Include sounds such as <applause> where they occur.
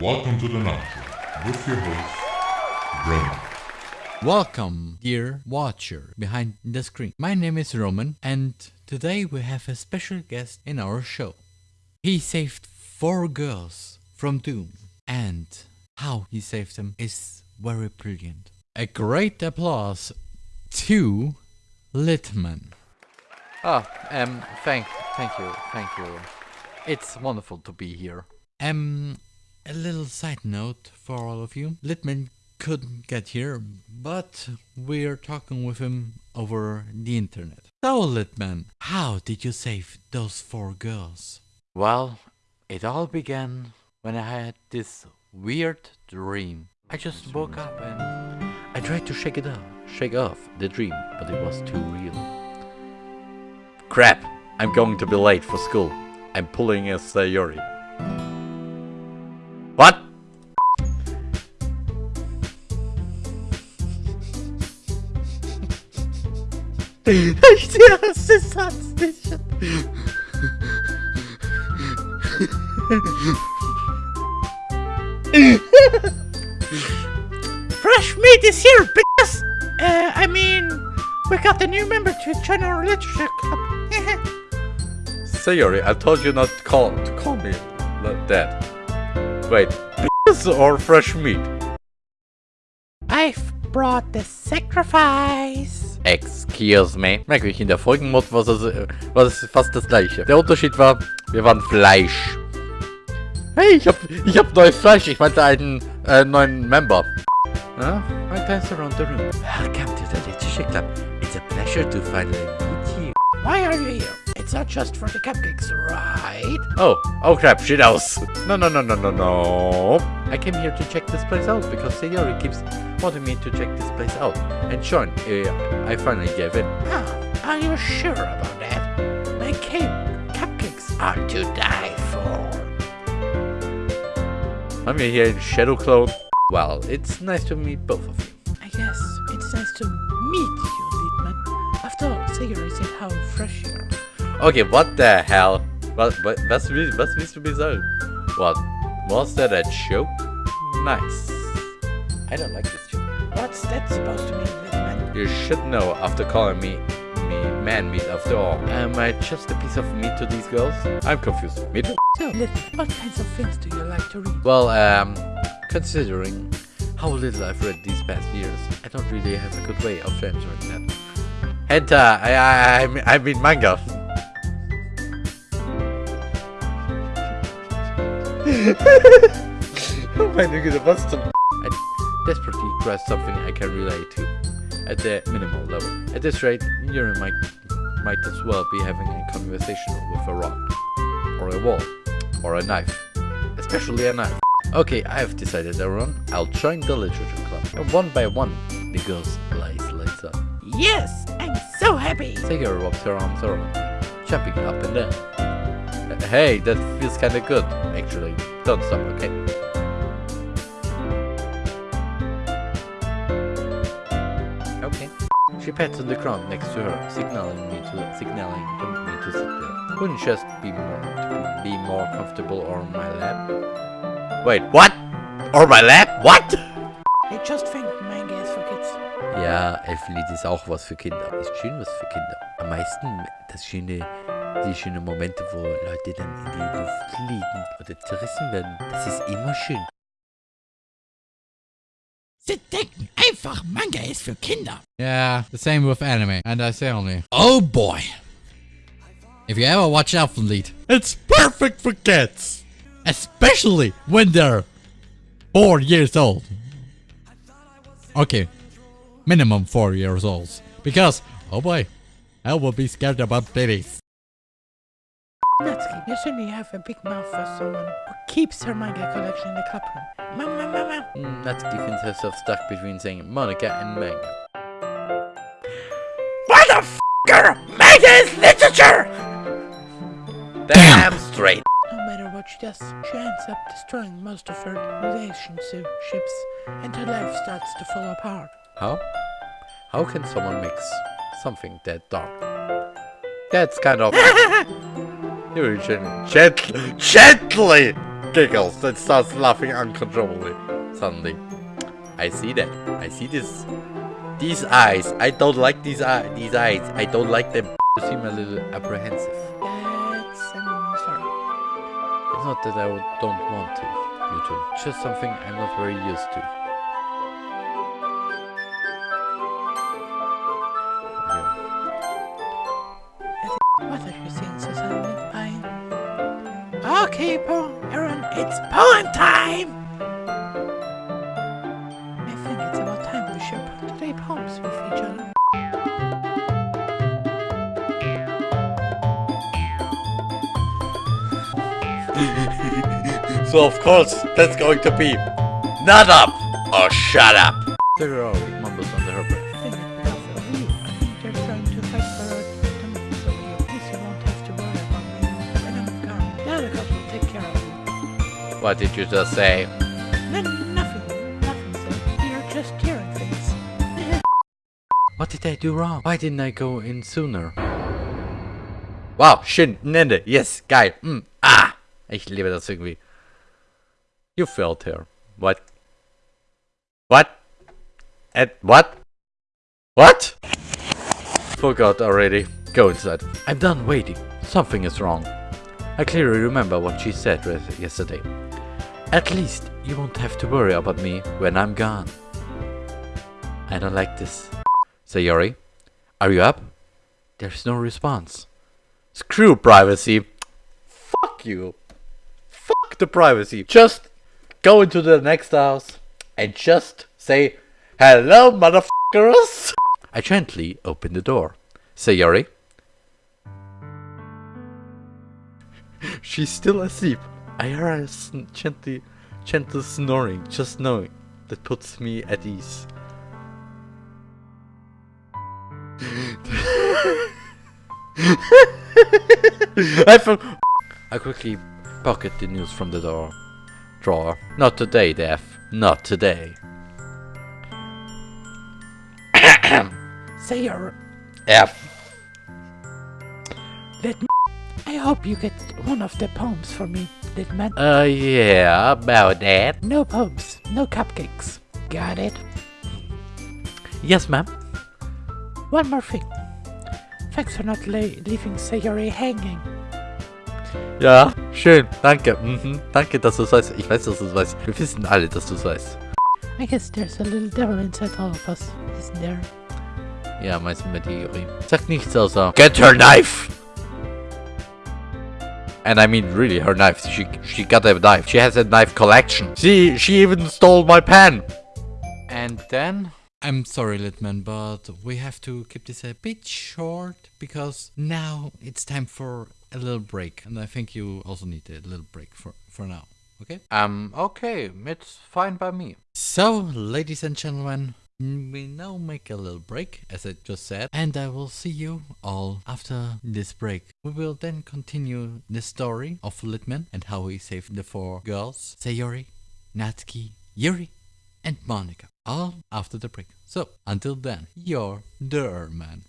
Welcome to the Night with your host, Roman. Welcome, dear watcher behind the screen. My name is Roman, and today we have a special guest in our show. He saved four girls from doom, and how he saved them is very brilliant. A great applause to Litman. Ah, um, thank, thank you, thank you. It's wonderful to be here. Um, a little side note for all of you. Litman couldn't get here, but we're talking with him over the internet. So, Litman, how did you save those four girls? Well, it all began when I had this weird dream. I just woke up and I tried to shake it off, shake off the dream, but it was too real. Crap! I'm going to be late for school. I'm pulling a Sayori. Ich hasse Satz. Fresh meat is here, bitches! Uh, I mean, we got a new member to join our literature club. <laughs> Sayori, I told you not to call to call me like that. Wait, or fresh meat? I've brought the sacrifice. Excuse me. Merkwürdig, in der vorigen Mod war es, war es fast das gleiche. Der Unterschied war, wir waren Fleisch. Hey, ich hab, ich hab neues Fleisch. Ich meinte einen äh, neuen Member. Huh? I glance around the room. Welcome to the Literature Club. It's a pleasure to finally meet you. Why are you here? It's not just for the cupcakes, right? Oh, oh crap, shit house. No, no, no, no, no, no. I came here to check this place out because Sayori keeps wanting me to check this place out. And Sean, uh, I finally gave in. Oh, are you sure about that? My cake cupcakes are to die for. I'm here in Shadow Clone. Well, it's nice to meet both of you. I guess it's nice to meet you, Liedman. After all, Sayori said how fresh you are. Okay, what the hell? Was, was, was, was willst du mir sagen? What? Was that a joke? Nice. I don't like this joke. What's that supposed to mean, Liedman? You should know after calling me me man meat after all. Am I just a piece of meat to these girls? I'm confused. Meat? So, Liedman, what kinds of things do you like to read? Well, um, considering how little I've read these past years, I don't really have a good way of answering that. Hentai, I, I, I, mean, I mean manga. <laughs> oh meine Güte, was zum... I desperately grasp something I can relate to, at the minimal level. At this rate, Yuri might, might as well be having a conversation with a rock, or a wall, or a knife. Especially a knife. Okay, I have decided, everyone. I'll join the literature club. And one by one, the girls lies lights up. Yes, I'm so happy. Sayori wraps her arms around me, jumping up and down. Hey, that feels kinda good, actually. Don't stop, okay? Okay. She pats on the ground next to her, signaling me to signaling me to sit there. Wouldn't just be more be more comfortable on my lap? Wait, what? Or my lap? What? You just think manga is for kids. Ja, Elfenlied ist auch was für Kinder. Ist schön was für Kinder. Am meisten das schöne, die schönen Momente, wo Leute dann in die Luft fliegen oder zerrissen werden. Das ist immer schön. Sie denken einfach, Manga ist für Kinder. Yeah, the same with anime, and I say only. Oh boy! If you ever watch Elfenlied, it's perfect for kids! Especially when they're four years old. Okay, minimum four years old. Because, oh boy, I will be scared about babies. Natsuki, you certainly have a big mouth for someone who keeps her manga collection in the club room. Mama, mama. Mm, Natsuki finds herself stuck between saying Monika and manga. Motherfucker! Manga is literature! Damn straight! No matter what she does, she ends up destroying most of her relationships, and her life starts to fall apart. How? How can someone mix something that dark? That's kind of... <laughs> Yuri gently, gently giggles and starts laughing uncontrollably. Suddenly, I see that. I see this. These eyes. I don't like these eyes. These eyes. I don't like them. You seem a little apprehensive. That's, sorry. It's not that I don't want to. You. Just something I'm not very used to. Okay, Paul, Aaron, it's poem time! I think it's about time we should play poems with each other. <laughs> So of course, that's going to be not up or shut up. There What did you just say? No, nothing. Nothing, sir. You're just hearing things. <laughs> What did I do wrong? Why didn't I go in sooner? Wow, schön, Nende, yes, geil, mm, ah, ich liebe das irgendwie. You failed here. What? What? At what? What? Forgot already. Go inside. I'm done waiting. Something is wrong. I clearly remember what she said yesterday. At least you won't have to worry about me when I'm gone. I don't like this. Sayori, are you up? There's no response. Screw privacy. Fuck you. Fuck the privacy. Just go into the next house and just say, Hello, motherfuckers. I gently open the door. Sayori. She's still asleep. I hear a gently, gentle snoring, just knowing that puts me at ease. <laughs> I I quickly pocket the news from the door drawer. Not today, Def. Not today. <coughs> Say your... F. Let me... I hope you get one of the poems for me, little man. Uh, yeah, about that. No poems, no cupcakes. Got it? Yes, ma'am. One more thing. Thanks for not leaving Sayori hanging. Ja, schön. Danke. Mhm. Danke, dass du es weißt. Ich weiß, dass du es weißt. Wir wissen alle, dass du es weißt. I guess there's a little devil inside all of us, isn't there? Ja, meistens mit Juri. Sagt nichts außer Get her knife! And I mean really her knife. She she got a knife. She has a knife collection. See, she even stole my pen. And then I'm sorry, Litman, but we have to keep this a bit short because now it's time for a little break, and I think you also need a little break for for now. Okay? um okay, it's fine by me. So, ladies and gentlemen, we now make a little break, as I just said, and I will see you all after this break. We will then continue the story of Litman and how he saved the four girls Sayori, Natsuki, Yuri, and Monika. All after the break. So, until then, you're the man.